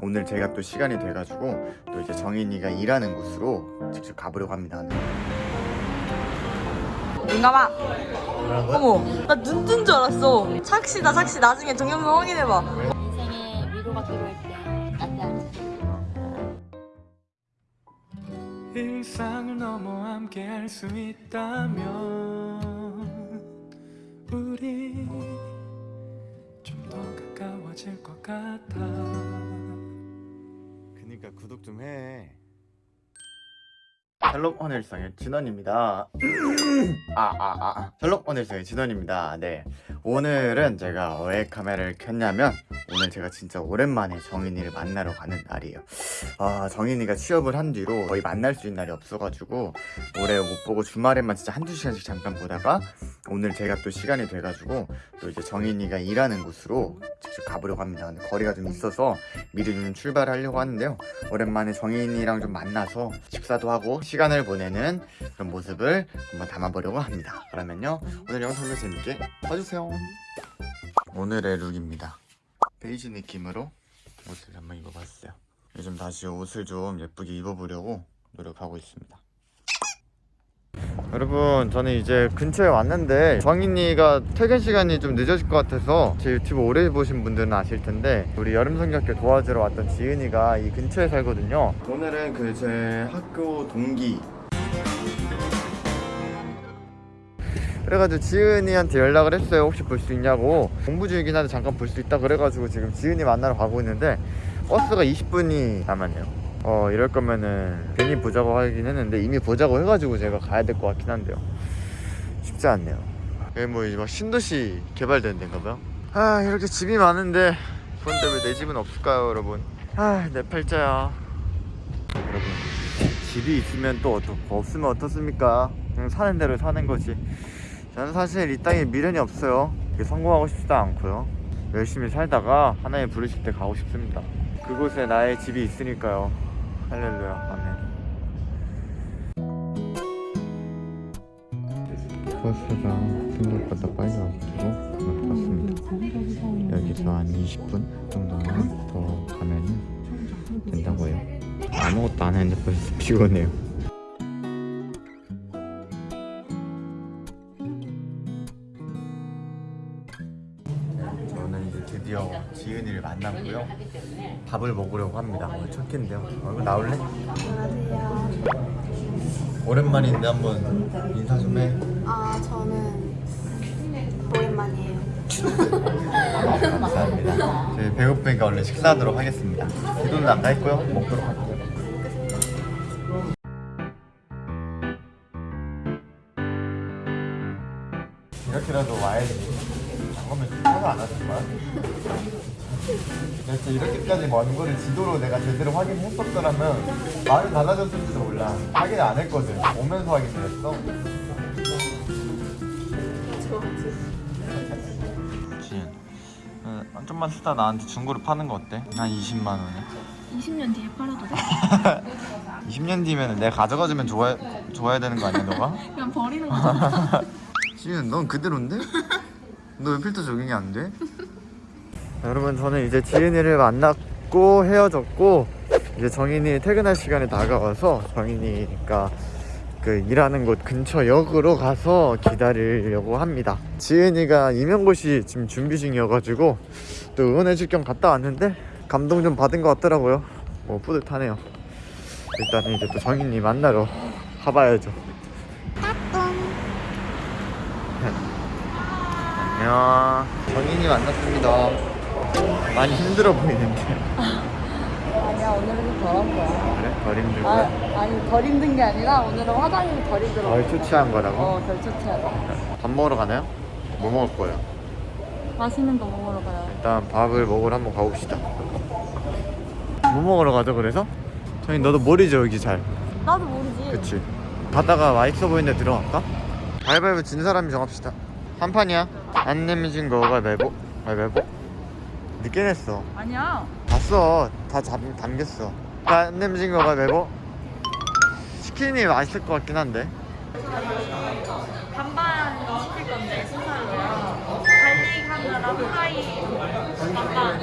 오늘 제가 또 시간이 돼가지고 또 이제 정인이가 일하는 곳으로 직접 가보려고 합니다. 눈 감아. 어머, 나 눈 뜬 줄 알았어. 착시다, 착시. 나중에 동영상 확인해봐. 인생에 위로가 필요할 때 나한테 일상을 넘어 함께 할 수 있다면 우리 좀 더 가까워질 것 같아 그니까 구독 좀 해. 셜록 헌일상의 진원입니다. 아, 아, 아. 셜록 헌일상의 진원입니다. 네. 오늘은 제가 왜 카메라를 켰냐면, 오늘 제가 진짜 오랜만에 정인이를 만나러 가는 날이에요. 아, 정인이가 취업을 한 뒤로 거의 만날 수 있는 날이 없어가지고, 올해 못 보고 주말에만 진짜 한두 시간씩 잠깐 보다가, 오늘 제가 또 시간이 돼가지고, 또 이제 정인이가 일하는 곳으로 직접 가보려고 합니다. 근데 거리가 좀 있어서 미리 좀 출발하려고 하는데요. 오랜만에 정인이랑 좀 만나서 식사도 하고 시간을 보내는 그런 모습을 한번 담아보려고 합니다. 그러면요 오늘 영상도 재밌게 봐주세요. 오늘의 룩입니다. 베이지 느낌으로 옷을 한번 입어봤어요. 요즘 다시 옷을 좀 예쁘게 입어보려고 노력하고 있습니다. 여러분 저는 이제 근처에 왔는데 정인이가 퇴근 시간이 좀 늦어질 것 같아서 제 유튜브 오래 보신 분들은 아실 텐데 우리 여름성경학교 도와주러 왔던 지은이가 이 근처에 살거든요 오늘은 그 제 학교 동기 그래가지고 지은이한테 연락을 했어요. 혹시 볼 수 있냐고. 공부 중이긴 한데 잠깐 볼 수 있다 그래가지고 지금 지은이 만나러 가고 있는데 버스가 20분이 남았네요. 어 이럴 거면은 괜히 보자고 하긴 했는데 이미 보자고 해가지고 제가 가야 될 것 같긴 한데요. 쉽지 않네요. 여기 뭐 이제 막 신도시 개발되는 데인가 봐요. 아 이렇게 집이 많은데 그런데 왜 내 집은 없을까요 여러분? 아내 팔자야. 여러분 집이 있으면 또 어떻고 없으면 어떻습니까? 그냥 사는 대로 사는 거지 저는 사실 이 땅에 미련이 없어요. 성공하고 싶지도 않고요. 열심히 살다가 하나님 부르실 때 가고 싶습니다. 그곳에 나의 집이 있으니까요. 할렐루야. 아멘. 버스가 생각보다 빨리 와가지고 왔습니다. 여기서 한 20분 정도만 더 가면 된다고 해요. 아무것도 안 했는데 벌써 피곤해요 드디어 지은이를 만났고요 밥을 먹으려고 합니다 오늘 첫 끼인데요 얼굴 나올래? 안녕하세요. 오랜만인데 한번 인사 좀해 아 저는 오랜만이에요. 감사합니다 저희 배고프니까 얼른 식사하도록 하겠습니다 기도는 안갈 거요 먹도록 할게요 이렇게라도 와야지 잠깐만 차가 안 왔을 거야? 진짜 이렇게까지 먼 거를 지도로 내가 제대로 확인했었더라면 마음이 달라졌을지도 몰라 확인 안 했거든 오면서 확인을 했어 지은 어, 좀만 쓰다 나한테 중고로 파는 거 어때? 한 20만 원에 20년 뒤에 팔아도 돼? 20년 뒤면 내가 가져가주면 좋아, 좋아야 되는 거 아니야 너가? 그냥 버리는 거잖아 지은 넌 그대로인데? 너 왜 필터 적용이 안 돼? 여러분 저는 이제 지은이를 만났고 헤어졌고 이제 정인이 퇴근할 시간이 다가와서 정인이가 그 일하는 곳 근처 역으로 가서 기다리려고 합니다. 지은이가 임용고시 지금 준비 중이어가지고 또 응원해줄 겸 갔다 왔는데 감동 좀 받은 것 같더라고요. 뭐 뿌듯하네요. 일단은 이제 또 정인이 만나러 가봐야죠. 안녕. 정인이 만났습니다 많이 힘들어 보이는데 아니야, 오늘은 좀 덜한 거야. 그래? 덜 아, 힘들고요? 아니, 덜 힘든 게 아니라 오늘은 화장이 덜 힘들어. 덜 초췌한 거라고? 어, 덜 초췌하다. 밥 먹으러 가나요? 뭐 먹을 거예요? 맛있는 거 먹으러 가요. 일단 밥을 먹으러 한번 가봅시다 뭐 먹으러 가죠 그래서? 정인 너도 모르죠 여기 잘 나도 모르지. 그치 가다가 맛있어 보이는 데 들어갈까? 가위바위보 진 사람이 정합시다 한 판이야 안 내면 진 거 가위보 가위바위보 늦게 냈어. 아니야. 봤어. 다 잡, 담겼어. 안 내면 진 거 가위보. 치킨이 맛있을 것 같긴 한데. 반반 시킬 건데 순살로요. garlic 하나랑 파이 반반.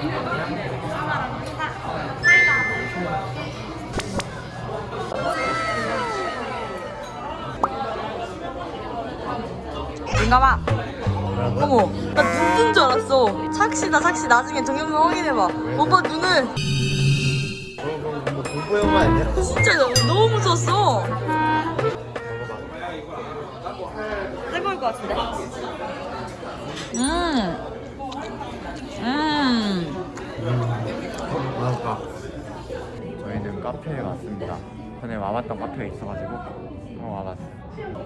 인가봐 어머, 나 눈뜬 줄 알았어. 착시다, 착시. 나중에 동영상 확인해봐. 오빠 눈을 뭐 공포 영화 아니야? 진짜 너무, 너무 무서웠어. 뜨거울 것 같은데? 음. 음. 맞아. 저희는 카페에 왔습니다. 전에 와봤던 카페에 있어가지고 어 와봤어.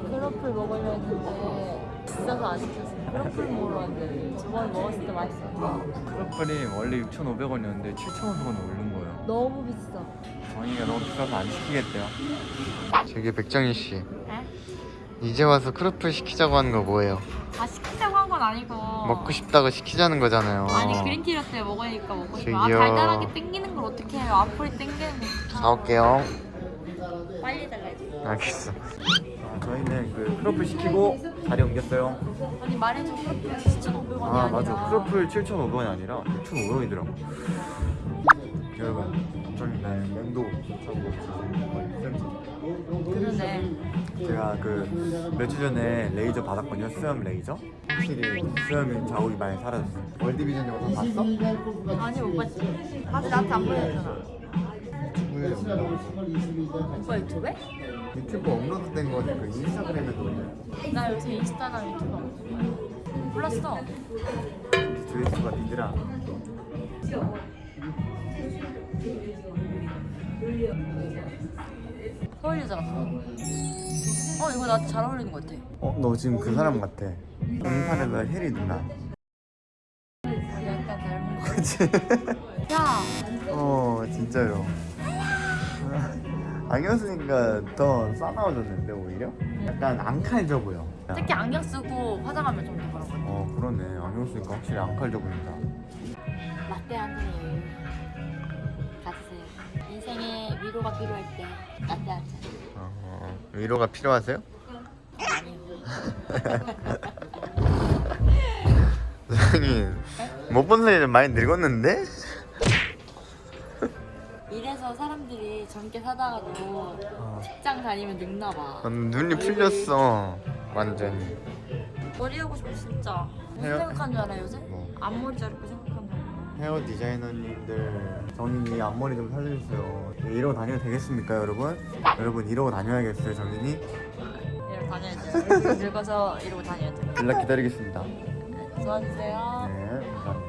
크로플 먹으려 했는데 비싸서 안 시켰어. 크로플 먹으러 왔는데 저번에 먹었을 때 맛있었어. 크로플이 원래 6,500원이었는데 7,500원 오른 거예요. 너무 비싸. 정이가 너무 비싸서 안 시키겠대요. 저기 백정희 씨. 이제 와서 크로플 시키자고 하는 거 뭐예요? 아 시키자고 한 건 아니고. 먹고 싶다고 시키자는 거잖아요. 아니 그린티 라떼 먹으니까 먹고 싶어. 아 저기요. 달달하게 땡기는 걸 어떻게 해요? 앞으로 땡기는 거. 사올게요. 빨리 달라야지. 알겠어. 아, 저희는 그 크로플 시키고 자리 옮겼어요. 아니 말해줘 크로플 진짜 500원이 아 아니라. 맞아. 크로플 7,500원이 아니라 6,500원이더라고. 여러분, 저희 네, 면도 그러네. 제가 그 며칠 전에 레이저 받았거든요. 수염 레이저. 확실히 수염이 자국이 많이 사라졌어요. 월드비전 영상 봤어? 아니 오빠 아직 나한테 안 보여줬잖아. 오빠 유튜브에? 유튜브 업로드 된 거는 그 인스타그램에도 올려요. 나 요새 인스타랑 유튜브 안. 몰랐어. 조회수가 니들아. 서울 여자 같아. 어 이거 나한테 잘 어울리는 것 같아. 어, 너 지금 그 사람 같아. 음판에서 해리 누나. 약간 닮은 거. 그치? 야 어, 진짜요. 안경 쓰니까 더 싸나워졌는데 오히려? 약간 안 칼져 보여. 특히 안경 쓰고 화장하면 좀 더 그런 것 같아. 어 그러네. 안경 쓰니까 확실히 안 칼져 보인다. 라떼 한 잔이에요. 가지세요. 인생에 위로가 필요할 때 라떼 한 잔. 어, 위로가 필요하세요? 아니요. 사장님 못본 사이에 좀 많이 늙었는데? 이래서 사람들이 젊게 사다가도 어. 직장 다니면 늙나 봐. 어, 눈이 풀렸어 완전히. 머리 하고 싶어 진짜. 무슨 헤어- 생각한 줄 알아 요새? 뭐? 앞머리 자르고 생각한 줄 알아. 헤어 디자이너님들 정인이 앞머리 좀 살려주세요. 네, 이러고 다녀도 되겠습니까, 여러분? 여러분 이러고 다녀야겠어요, 정인이? 이러고 다녀야지. 늙어서 이러고 다녀야지. 연락 기다리겠습니다. 도와주세요. 네, 감사합니다.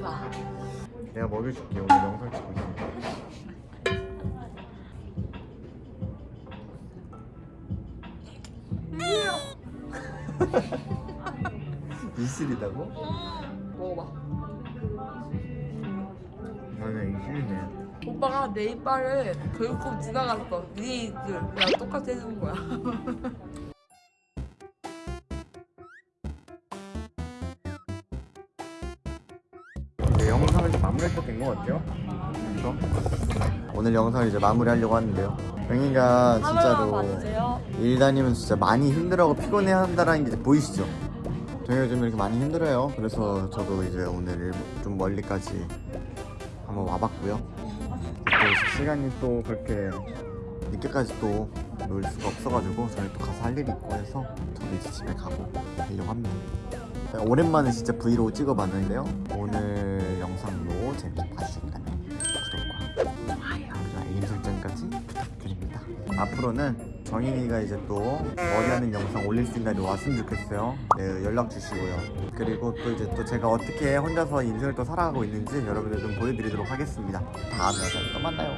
좋아. 내가 먹여줄게. 오늘 영상 찍고 있어. 이슬이다고? 먹어봐. 나는 이슬이네. 오빠가 내 이빨을 결국 지나갔어. 네 입술. 야 똑같이 해준 거야. 것 같아요. 그렇죠? 오늘 영상을 이제 마무리하려고 하는데요. 영희가 진짜로. 일 다니면 진짜 많이 힘들어하고 피곤해 한다라는 게 보이시죠? 저희가 요즘 이렇게 많이 힘들어요. 그래서 저도 이제 오늘 좀 멀리까지 한번 와봤고요. 또 시간이 또 그렇게 늦게까지 또 놀 수가 없어가지고 저희 또 가서 할 일이 있고 해서 저도 이제 집에 가고 가려고 합니다. 오랜만에 진짜 브이로그 찍어봤는데요. 오늘 영상도 재밌게 봐주셨다면 구독과 좋아요, 그리고 알림 설정까지 부탁드립니다. 앞으로는 정인이가 이제 또 머리하는 영상 올릴 수 있는 날이 왔으면 좋겠어요. 네, 연락 주시고요. 그리고 또 이제 또 제가 어떻게 혼자서 인생을 또 살아가고 있는지 여러분들 좀 보여드리도록 하겠습니다. 다음 영상에 또 만나요.